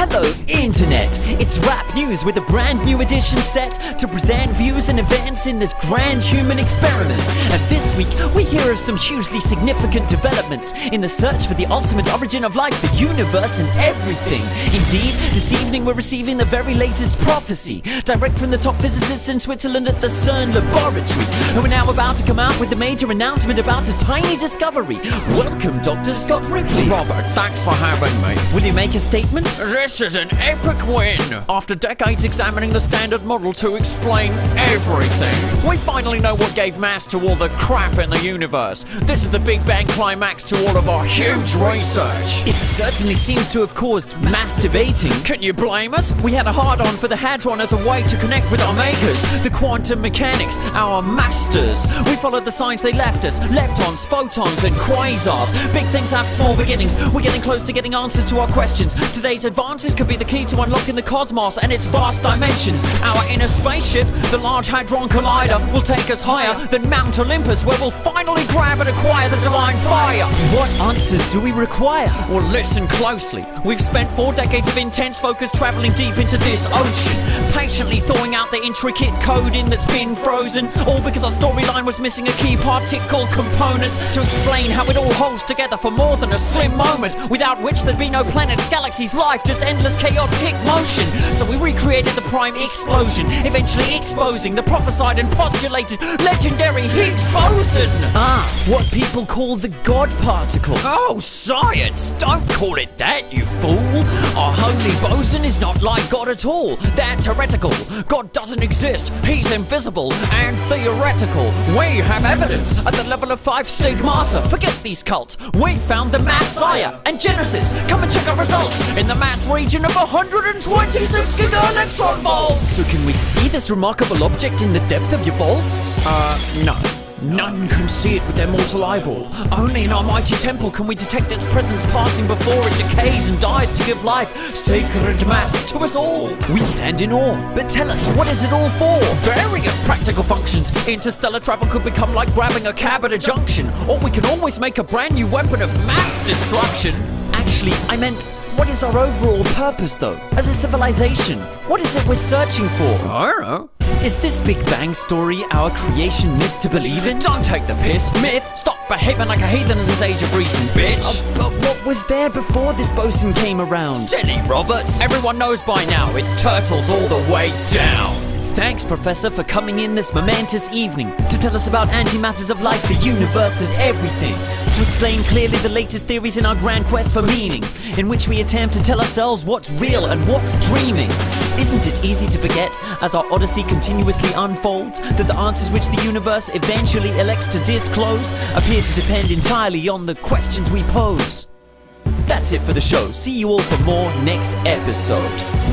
Hello, Internet! It's rap news with a brand new edition set to present views and events in this grand human experiment. And this week, we hear of some hugely significant developments in the search for the ultimate origin of life, the universe, and everything. Indeed, this evening we're receiving the very latest prophecy, direct from the top physicists in Switzerland at the CERN laboratory, who are now about to come out with the major announcement about a tiny discovery. Welcome, Dr. Scott Ripley. Robert, thanks for having me. Will you make a statement? This is an epic win! After decades examining the standard model to explain everything, we finally know what gave mass to all the crap in the universe. This is the Big Bang climax to all of our huge research. It certainly seems to have caused mass debating. Can you blame us? We had a hard on for the Hadron as a way to connect with our makers, the quantum mechanics, our masters. We followed the signs they left us leptons, photons, and quasars. Big things have small beginnings. We're getting close to getting answers to our questions. Today's advances could be the key to unlocking the cosmos and its vast dimensions. Our inner spaceship, the Large Hadron Collider, will take us higher than Mount Olympus, where we'll finally grab and acquire the divine fire. What answers do we require? Well, listen closely. We've spent four decades of intense focus traveling deep into this ocean, patiently thawing out the intricate coding that's been frozen, all because our storyline was missing a key particle component to explain how it all holds together for more than a slim moment, without which there'd be no planets, galaxies, life, just endless chaotic motion. So we recreated the prime explosion, eventually exposing the prophesied and postulated legendary Higgs boson. Ah, what people call the God particle. Oh, science! Don't call it that, you fool! Our holy boson is not like God at all. That's heretical. God doesn't exist. He's invisible and theoretical. We have evidence at the level of 5 Sigmata. Forget these cults. We found the Messiah and Genesis. Come and check our results in the mass region of 126 giga volts. So can we see this remarkable object in the depth of your vaults? Uh, no. None can see it with their mortal eyeball. Only in our mighty temple can we detect its presence passing before it decays and dies to give life, sacred mass to us all. We stand in awe. But tell us, what is it all for? Various practical functions. Interstellar travel could become like grabbing a cab at a junction, or we can always make a brand new weapon of mass destruction. Actually, I meant, what is our overall purpose though? As a civilization, what is it we're searching for? I don't know. Is this Big Bang story our creation myth to believe in? Don't take the piss, myth. Stop behaving like a heathen in this age of reason, bitch. Uh, but what was there before this boson came around? Silly Roberts. Everyone knows by now it's turtles all the way down. Thanks, Professor, for coming in this momentous evening to tell us about antimatters of life, the universe, and everything. To explain clearly the latest theories in our grand quest for meaning, in which we attempt to tell ourselves what's real and what's dreaming. Isn't it easy to forget, as our odyssey continuously unfolds, that the answers which the universe eventually elects to disclose appear to depend entirely on the questions we pose? That's it for the show. See you all for more next episode.